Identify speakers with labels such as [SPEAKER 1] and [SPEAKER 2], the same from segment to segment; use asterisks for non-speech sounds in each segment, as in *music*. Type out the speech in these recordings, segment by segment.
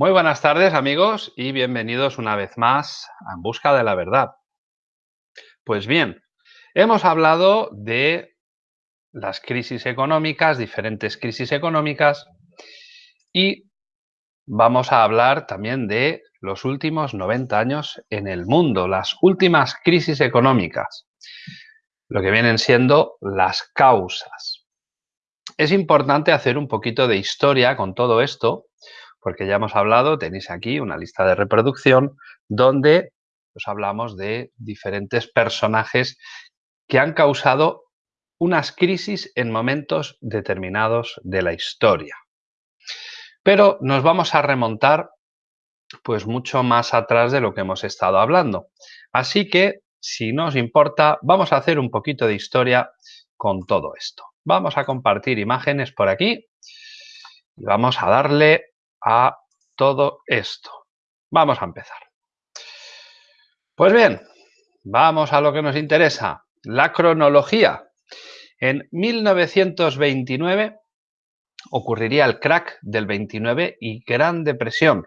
[SPEAKER 1] Muy buenas tardes amigos y bienvenidos una vez más a En Busca de la Verdad. Pues bien, hemos hablado de las crisis económicas, diferentes crisis económicas y vamos a hablar también de los últimos 90 años en el mundo, las últimas crisis económicas, lo que vienen siendo las causas. Es importante hacer un poquito de historia con todo esto porque ya hemos hablado, tenéis aquí una lista de reproducción donde os hablamos de diferentes personajes que han causado unas crisis en momentos determinados de la historia. Pero nos vamos a remontar pues mucho más atrás de lo que hemos estado hablando. Así que, si no os importa, vamos a hacer un poquito de historia con todo esto. Vamos a compartir imágenes por aquí y vamos a darle a todo esto. Vamos a empezar. Pues bien, vamos a lo que nos interesa, la cronología. En 1929 ocurriría el crack del 29 y Gran Depresión.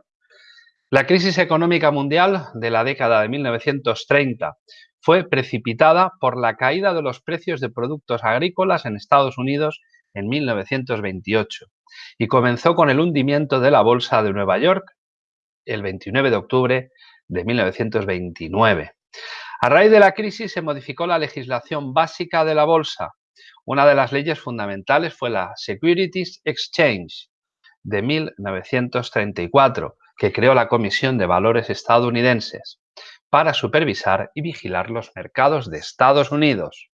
[SPEAKER 1] La crisis económica mundial de la década de 1930 fue precipitada por la caída de los precios de productos agrícolas en Estados Unidos en 1928 y comenzó con el hundimiento de la Bolsa de Nueva York el 29 de octubre de 1929. A raíz de la crisis se modificó la legislación básica de la Bolsa. Una de las leyes fundamentales fue la Securities Exchange de 1934, que creó la Comisión de Valores estadounidenses para supervisar y vigilar los mercados de Estados Unidos.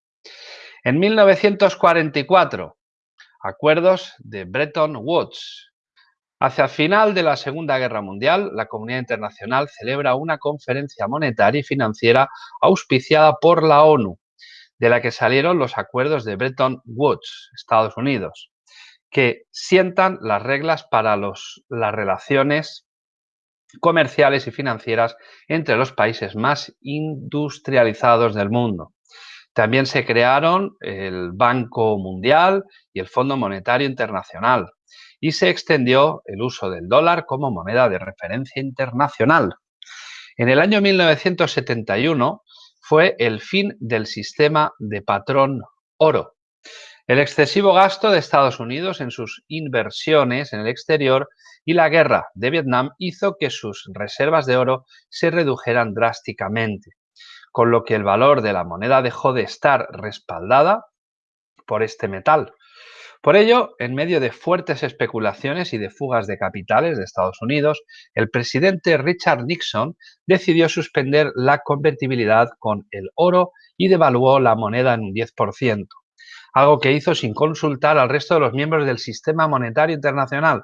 [SPEAKER 1] En 1944, Acuerdos de Bretton Woods. Hacia el final de la Segunda Guerra Mundial, la comunidad internacional celebra una conferencia monetaria y financiera auspiciada por la ONU, de la que salieron los acuerdos de Bretton Woods, Estados Unidos, que sientan las reglas para las relaciones comerciales y financieras entre los países más industrializados del mundo. También se crearon el Banco Mundial y el Fondo Monetario Internacional y se extendió el uso del dólar como moneda de referencia internacional. En el año 1971 fue el fin del sistema de patrón oro. El excesivo gasto de Estados Unidos en sus inversiones en el exterior y la guerra de Vietnam hizo que sus reservas de oro se redujeran drásticamente con lo que el valor de la moneda dejó de estar respaldada por este metal. Por ello, en medio de fuertes especulaciones y de fugas de capitales de Estados Unidos, el presidente Richard Nixon decidió suspender la convertibilidad con el oro y devaluó la moneda en un 10%, algo que hizo sin consultar al resto de los miembros del sistema monetario internacional.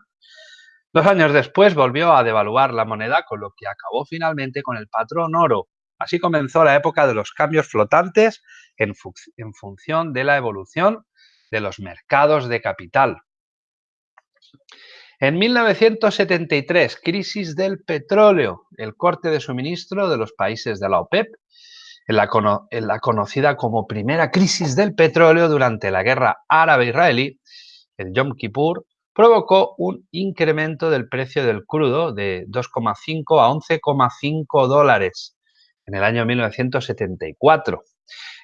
[SPEAKER 1] Dos años después volvió a devaluar la moneda, con lo que acabó finalmente con el patrón oro, Así comenzó la época de los cambios flotantes en, función de la evolución de los mercados de capital. En 1973, crisis del petróleo, el corte de suministro de los países de la OPEP, en la, en la, conocida como primera crisis del petróleo durante la guerra árabe-israelí, el Yom Kippur, provocó un incremento del precio del crudo de 2,5 a 11,5 dólares en el año 1974.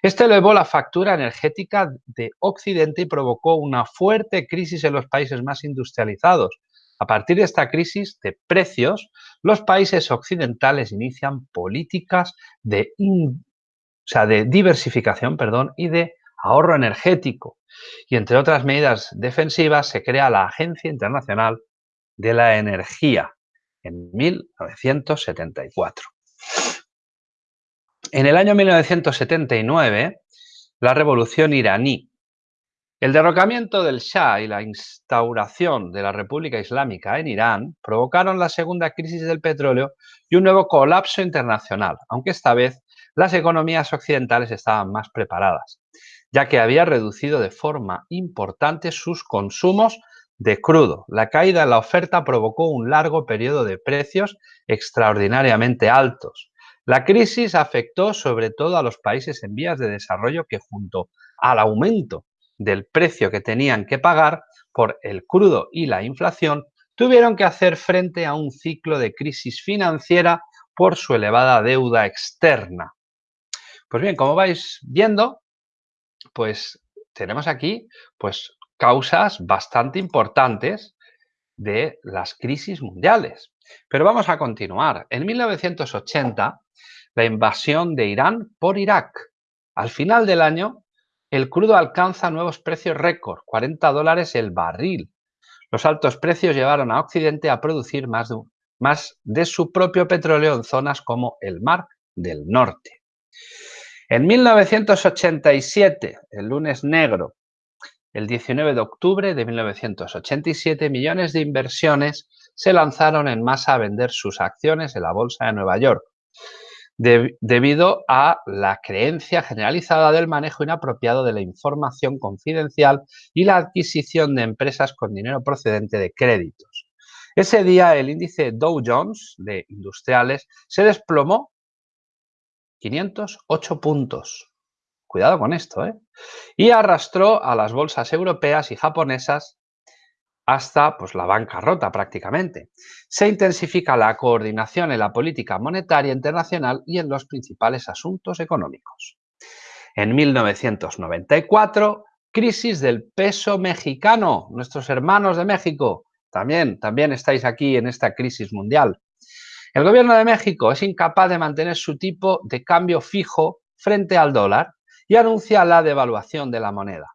[SPEAKER 1] Este elevó la factura energética de Occidente y provocó una fuerte crisis en los países más industrializados. A partir de esta crisis de precios, los países occidentales inician políticas de, de diversificación perdón, y de ahorro energético. Y entre otras medidas defensivas se crea la Agencia Internacional de la Energía en 1974. En el año 1979, la revolución iraní, el derrocamiento del Shah y la instauración de la República Islámica en Irán provocaron la segunda crisis del petróleo y un nuevo colapso internacional, aunque esta vez las economías occidentales estaban más preparadas, ya que había reducido de forma importante sus consumos de crudo. La caída en la oferta provocó un largo periodo de precios extraordinariamente altos, la crisis afectó sobre todo a los países en vías de desarrollo que junto al aumento del precio que tenían que pagar por el crudo y la inflación tuvieron que hacer frente a un ciclo de crisis financiera por su elevada deuda externa. Pues bien, como vais viendo, pues tenemos aquí pues causas bastante importantes de las crisis mundiales. Pero vamos a continuar. En 1980, la invasión de Irán por Irak. Al final del año, el crudo alcanza nuevos precios récord, 40 dólares el barril. Los altos precios llevaron a Occidente a producir más de, más de su propio petróleo en zonas como el Mar del Norte. En 1987, el lunes negro, el 19 de octubre de 1987, millones de inversiones se lanzaron en masa a vender sus acciones en la Bolsa de Nueva York, debido a la creencia generalizada del manejo inapropiado de la información confidencial y la adquisición de empresas con dinero procedente de créditos. Ese día el índice Dow Jones de industriales se desplomó 508 puntos. Cuidado con esto, ¿eh? Y arrastró a las bolsas europeas y japonesas hasta pues, la bancarrota prácticamente. Se intensifica la coordinación en la política monetaria internacional y en los principales asuntos económicos. En 1994, crisis del peso mexicano. Nuestros hermanos de México también, también estáis aquí en esta crisis mundial. El gobierno de México es incapaz de mantener su tipo de cambio fijo frente al dólar y anuncia la devaluación de la moneda.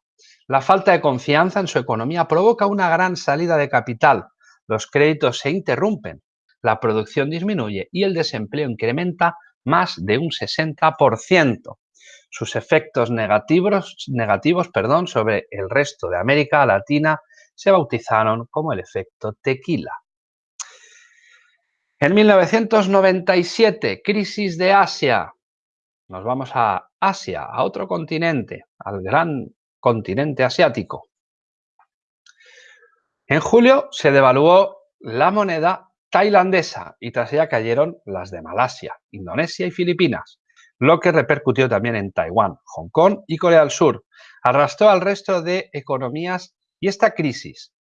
[SPEAKER 1] La falta de confianza en su economía provoca una gran salida de capital, los créditos se interrumpen, la producción disminuye y el desempleo incrementa más de un 60%. Sus efectos negativos, sobre el resto de América Latina se bautizaron como el efecto tequila. En 1997, crisis de Asia. Nos vamos a Asia, a otro continente, al gran continente asiático. En julio se devaluó la moneda tailandesa y tras ella cayeron las de Malasia, Indonesia y Filipinas, lo que repercutió también en Taiwán, Hong Kong y Corea del Sur. Arrastró al resto de economías y esta crisis,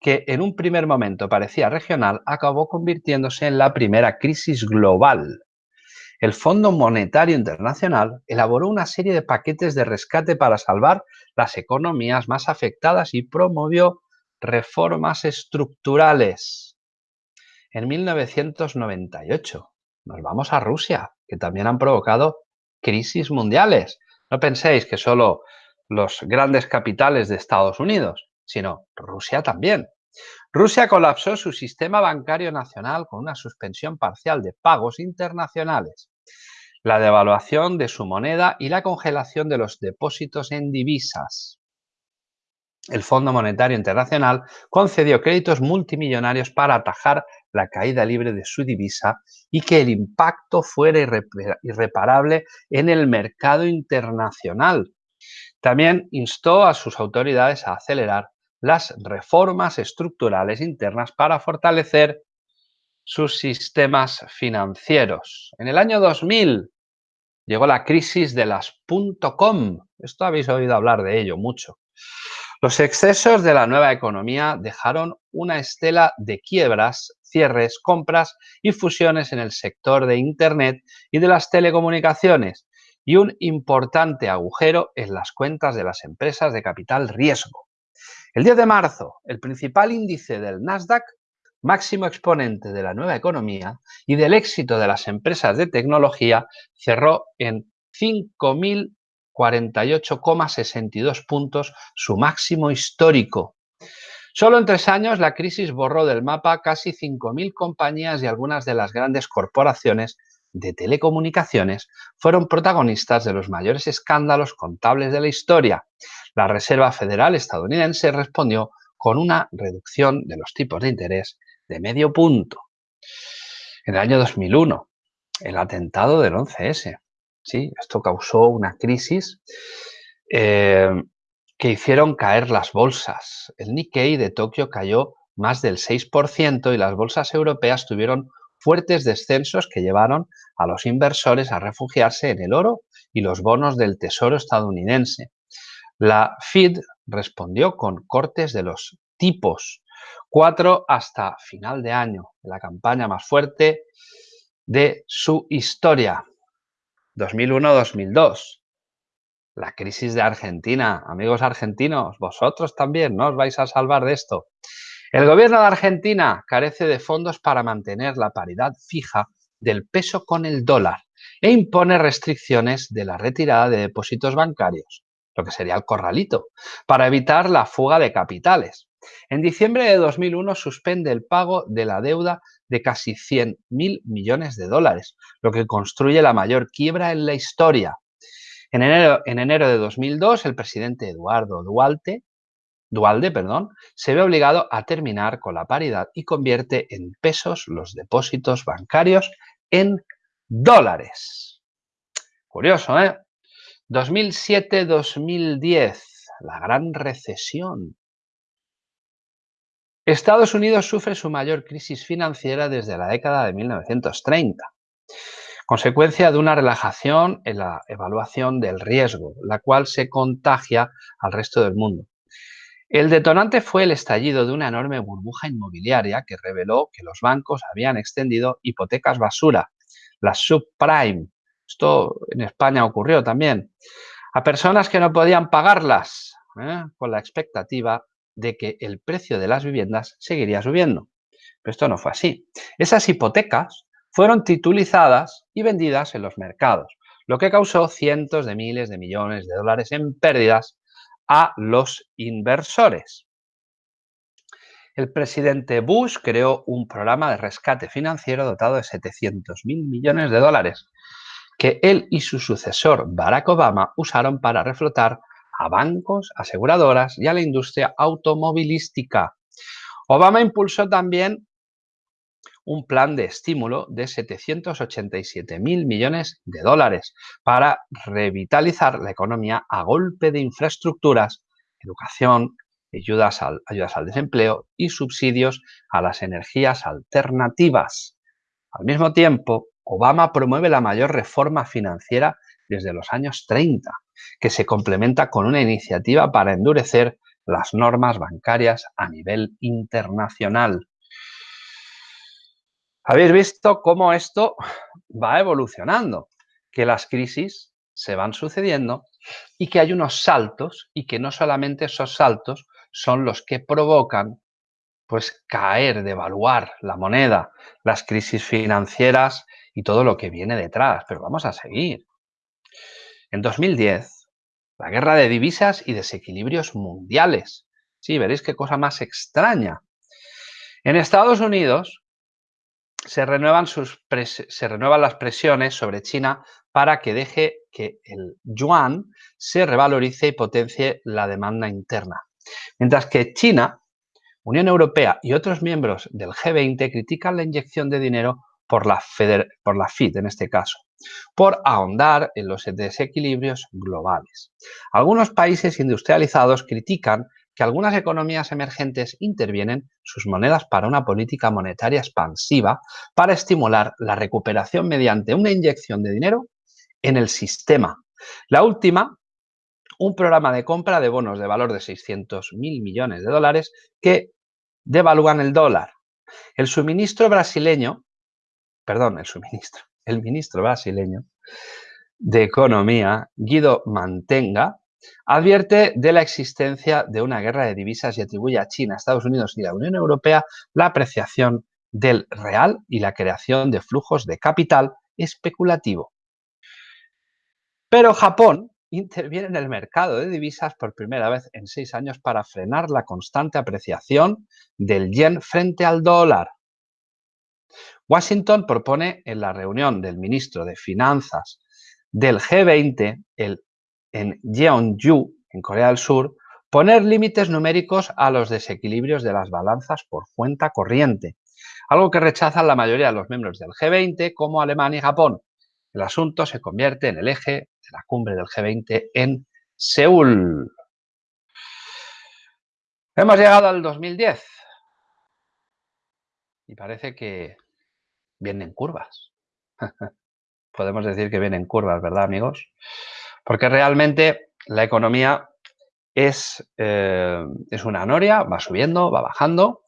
[SPEAKER 1] que en un primer momento parecía regional, acabó convirtiéndose en la primera crisis global el Fondo Monetario Internacional elaboró una serie de paquetes de rescate para salvar las economías más afectadas y promovió reformas estructurales. En 1998 nos vamos a Rusia, que también han provocado crisis mundiales. No penséis que solo los grandes capitales de Estados Unidos, sino Rusia también. Rusia colapsó su sistema bancario nacional con una suspensión parcial de pagos internacionales, la devaluación de su moneda y la congelación de los depósitos en divisas. El Fondo Monetario Internacional concedió créditos multimillonarios para atajar la caída libre de su divisa y que el impacto fuera irreparable en el mercado internacional. También instó a sus autoridades a acelerar las reformas estructurales internas para fortalecer sus sistemas financieros. En el año 2000 llegó la crisis de las .com. Esto habéis oído hablar de ello mucho. Los excesos de la nueva economía dejaron una estela de quiebras, cierres, compras y fusiones en el sector de Internet y de las telecomunicaciones y un importante agujero en las cuentas de las empresas de capital riesgo. El 10 de marzo, el principal índice del Nasdaq, máximo exponente de la nueva economía y del éxito de las empresas de tecnología, cerró en 5.048,62 puntos, su máximo histórico. Solo en tres años la crisis borró del mapa casi 5.000 compañías y algunas de las grandes corporaciones de telecomunicaciones fueron protagonistas de los mayores escándalos contables de la historia. La Reserva Federal estadounidense respondió con una reducción de los tipos de interés de medio punto. En el año 2001, el atentado del 11S. ¿sí? Esto causó una crisis eh, que hicieron caer las bolsas. El Nikkei de Tokio cayó más del 6% y las bolsas europeas tuvieron fuertes descensos que llevaron a los inversores a refugiarse en el oro y los bonos del Tesoro estadounidense. La Fed respondió con cortes de los tipos cuatro hasta final de año, la campaña más fuerte de su historia. 2001-2002. La crisis de Argentina. Amigos argentinos, vosotros también no os vais a salvar de esto. El gobierno de Argentina carece de fondos para mantener la paridad fija del peso con el dólar e impone restricciones de la retirada de depósitos bancarios, lo que sería el corralito, para evitar la fuga de capitales. En diciembre de 2001 suspende el pago de la deuda de casi 100.000 millones de dólares, lo que construye la mayor quiebra en la historia. En enero, en enero de 2002, el presidente Eduardo Duarte, Dualde perdón, se ve obligado a terminar con la paridad y convierte en pesos los depósitos bancarios en dólares. Curioso, ¿eh? 2007-2010, la gran recesión. Estados Unidos sufre su mayor crisis financiera desde la década de 1930, consecuencia de una relajación en la evaluación del riesgo, la cual se contagia al resto del mundo. El detonante fue el estallido de una enorme burbuja inmobiliaria que reveló que los bancos habían extendido hipotecas basura, las subprime. Esto en España ocurrió también. A personas que no podían pagarlas, ¿eh? con la expectativa de que el precio de las viviendas seguiría subiendo. Pero esto no fue así. Esas hipotecas fueron titulizadas y vendidas en los mercados, lo que causó cientos de miles de millones de dólares en pérdidas a los inversores. El presidente Bush creó un programa de rescate financiero dotado de 700 mil millones de dólares, que él y su sucesor Barack Obama usaron para reflotar a bancos, aseguradoras y a la industria automovilística. Obama impulsó también un plan de estímulo de 787 mil millones de dólares para revitalizar la economía a golpe de infraestructuras, educación, ayudas al, ayudas al desempleo y subsidios a las energías alternativas. Al mismo tiempo, Obama promueve la mayor reforma financiera desde los años 30, que se complementa con una iniciativa para endurecer las normas bancarias a nivel internacional. Habéis visto cómo esto va evolucionando, que las crisis se van sucediendo y que hay unos saltos y que no solamente esos saltos son los que provocan pues caer, devaluar la moneda, las crisis financieras y todo lo que viene detrás. Pero vamos a seguir. En 2010, la guerra de divisas y desequilibrios mundiales. Sí, veréis qué cosa más extraña. En Estados Unidos, se renuevan, sus se renuevan las presiones sobre China para que deje que el yuan se revalorice y potencie la demanda interna. Mientras que China, Unión Europea y otros miembros del G20 critican la inyección de dinero por la, por la en este caso, por ahondar en los desequilibrios globales. Algunos países industrializados critican que algunas economías emergentes intervienen sus monedas para una política monetaria expansiva para estimular la recuperación mediante una inyección de dinero en el sistema. La última, un programa de compra de bonos de valor de 600 mil millones de dólares que devalúan el dólar. El suministro brasileño, perdón, el suministro, *laughs* el ministro brasileño de Economía, Guido Mantenga, Advierte de la existencia de una guerra de divisas y atribuye a China, Estados Unidos y la Unión Europea la apreciación del real y la creación de flujos de capital especulativo. Pero Japón interviene en el mercado de divisas por primera vez en seis años para frenar la constante apreciación del yen frente al dólar. Washington propone en la reunión del ministro de Finanzas del G20 el en Jeonju, en Corea del Sur, poner límites numéricos a los desequilibrios de las balanzas por cuenta corriente, algo que rechazan la mayoría de los miembros del G20 como Alemania y Japón. El asunto se convierte en el eje de la cumbre del G20 en Seúl. Hemos llegado al 2010 y parece que vienen curvas. *laughs* Podemos decir que vienen curvas, ¿verdad, amigos? Porque realmente la economía es, eh, es una noria, va subiendo, va bajando.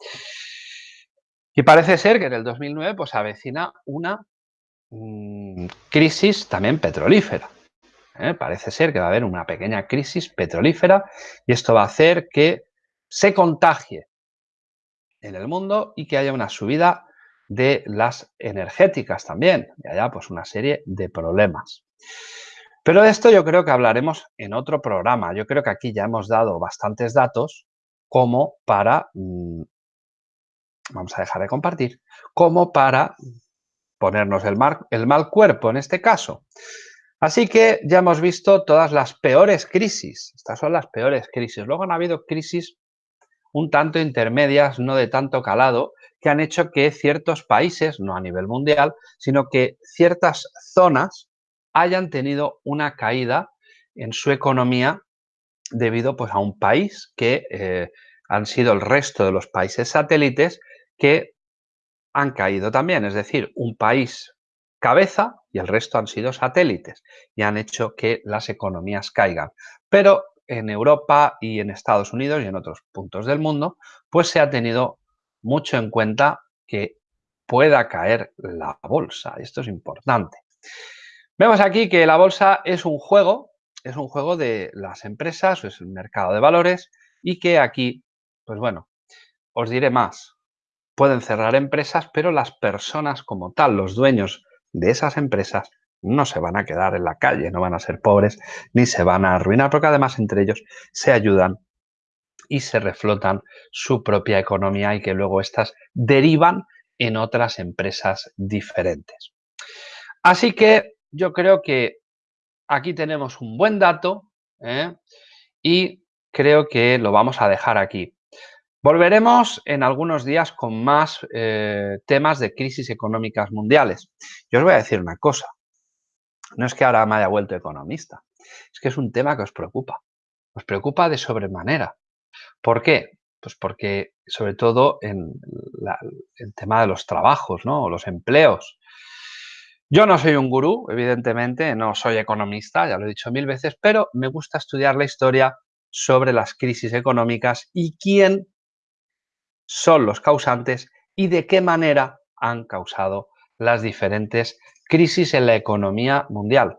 [SPEAKER 1] Y parece ser que en el 2009 pues avecina una crisis también petrolífera. ¿eh? Parece ser que va a haber una pequeña crisis petrolífera y esto va a hacer que se contagie en el mundo y que haya una subida de las energéticas también y haya pues una serie de problemas. Pero de esto yo creo que hablaremos en otro programa. Yo creo que aquí ya hemos dado bastantes datos como para mm, vamos a dejar de compartir, como para ponernos el, mal cuerpo en este caso. Así que ya hemos visto todas las peores crisis. Estas son las peores crisis. Luego han habido crisis un tanto intermedias, no de tanto calado, que han hecho que ciertos países, no a nivel mundial, sino que ciertas zonas hayan tenido una caída en su economía debido pues, a un país que eh, han sido el resto de los países satélites que han caído también, es decir, un país cabeza y el resto han sido satélites y han hecho que las economías caigan. Pero en Europa y en Estados Unidos y en otros puntos del mundo, pues se ha tenido mucho en cuenta que pueda caer la bolsa. Esto es importante. Vemos aquí que la bolsa es un juego, es un juego de las empresas, es un mercado de valores y que aquí, pues bueno, os diré más pueden cerrar empresas, pero las personas como tal, los dueños de esas empresas, no se van a quedar en la calle, no van a ser pobres ni se van a arruinar, porque además entre ellos se ayudan y se reflotan su propia economía y que luego éstas derivan en otras empresas diferentes. Así que yo creo que aquí tenemos un buen dato ¿eh? y creo que lo vamos a dejar aquí. Volveremos en algunos días con más eh, temas de crisis económicas mundiales. Yo os voy a decir una cosa. No es que ahora me haya vuelto economista. Es que es un tema que os preocupa. Os preocupa de sobremanera. ¿Por qué? Pues porque, sobre todo, en el tema de los trabajos, ¿no? Los empleos. Yo no soy un gurú, evidentemente, no soy economista, ya lo he dicho mil veces, pero me gusta estudiar la historia sobre las crisis económicas y quién son los causantes y de qué manera han causado las diferentes crisis en la economía mundial.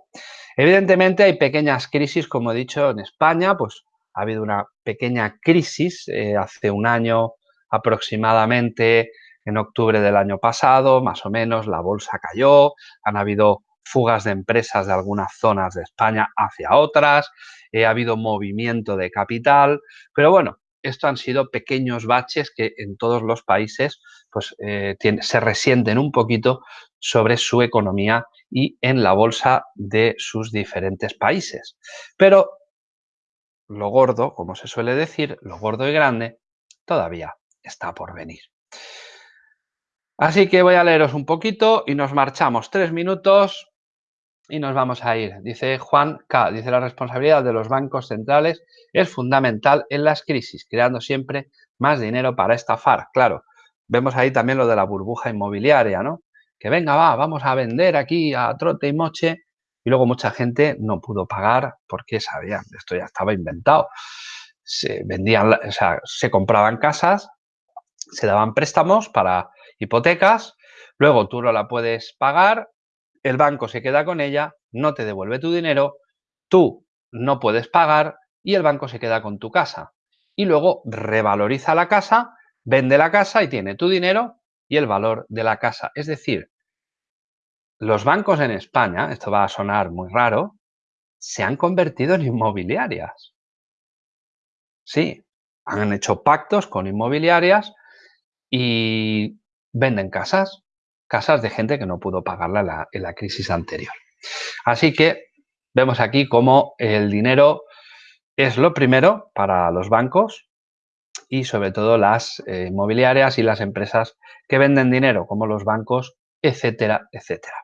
[SPEAKER 1] Evidentemente hay pequeñas crisis, como he dicho, en España, pues ha habido una pequeña crisis eh, hace un año aproximadamente, en octubre del año pasado, más o menos, la bolsa cayó, han habido fugas de empresas de algunas zonas de España hacia otras, eh, ha habido movimiento de capital, pero bueno, esto han sido pequeños baches que en todos los países pues, eh, se resienten un poquito sobre su economía y en la bolsa de sus diferentes países. Pero lo gordo, como se suele decir, lo gordo y grande, todavía está por venir. Así que voy a leeros un poquito y nos marchamos tres minutos y nos vamos a ir. Dice Juan K. Dice la responsabilidad de los bancos centrales es fundamental en las crisis, creando siempre más dinero para estafar. Claro, vemos ahí también lo de la burbuja inmobiliaria, ¿no? Que venga, va, vamos a vender aquí a trote y moche. Y luego mucha gente no pudo pagar porque sabían, esto ya estaba inventado. Se vendían, o sea, se compraban casas, se daban préstamos para hipotecas, luego tú no la puedes pagar, el banco se queda con ella, no te devuelve tu dinero, tú no puedes pagar y el banco se queda con tu casa. Y luego revaloriza la casa, vende la casa y tiene tu dinero y el valor de la casa. Es decir, los bancos en España, esto va a sonar muy raro, se han convertido en inmobiliarias. Sí, han hecho pactos con inmobiliarias y venden casas casas de gente que no pudo pagarla en la, crisis anterior. Así que vemos aquí cómo el dinero es lo primero para los bancos y sobre todo las eh, inmobiliarias y las empresas que venden dinero, como los bancos, etcétera, etcétera.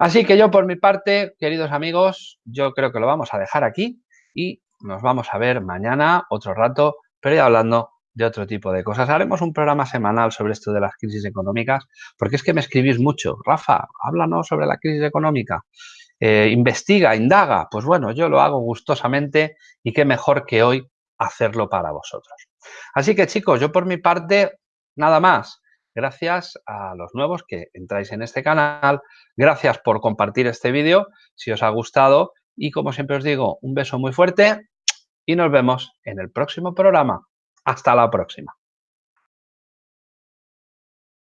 [SPEAKER 1] Así que yo por mi parte, queridos amigos, yo creo que lo vamos a dejar aquí y nos vamos a ver mañana otro rato, pero ya hablando de otro tipo de cosas. Haremos un programa semanal sobre esto de las crisis económicas, porque es que me escribís mucho. Rafa, háblanos sobre la crisis económica. Eh, investiga, indaga. Pues bueno, yo lo hago gustosamente y qué mejor que hoy hacerlo para vosotros. Así que chicos, yo por mi parte, nada más. Gracias a los nuevos que entráis en este canal. Gracias por compartir este vídeo si os ha gustado. Y como siempre os digo, un beso muy fuerte y nos vemos en el próximo programa. Hasta la próxima.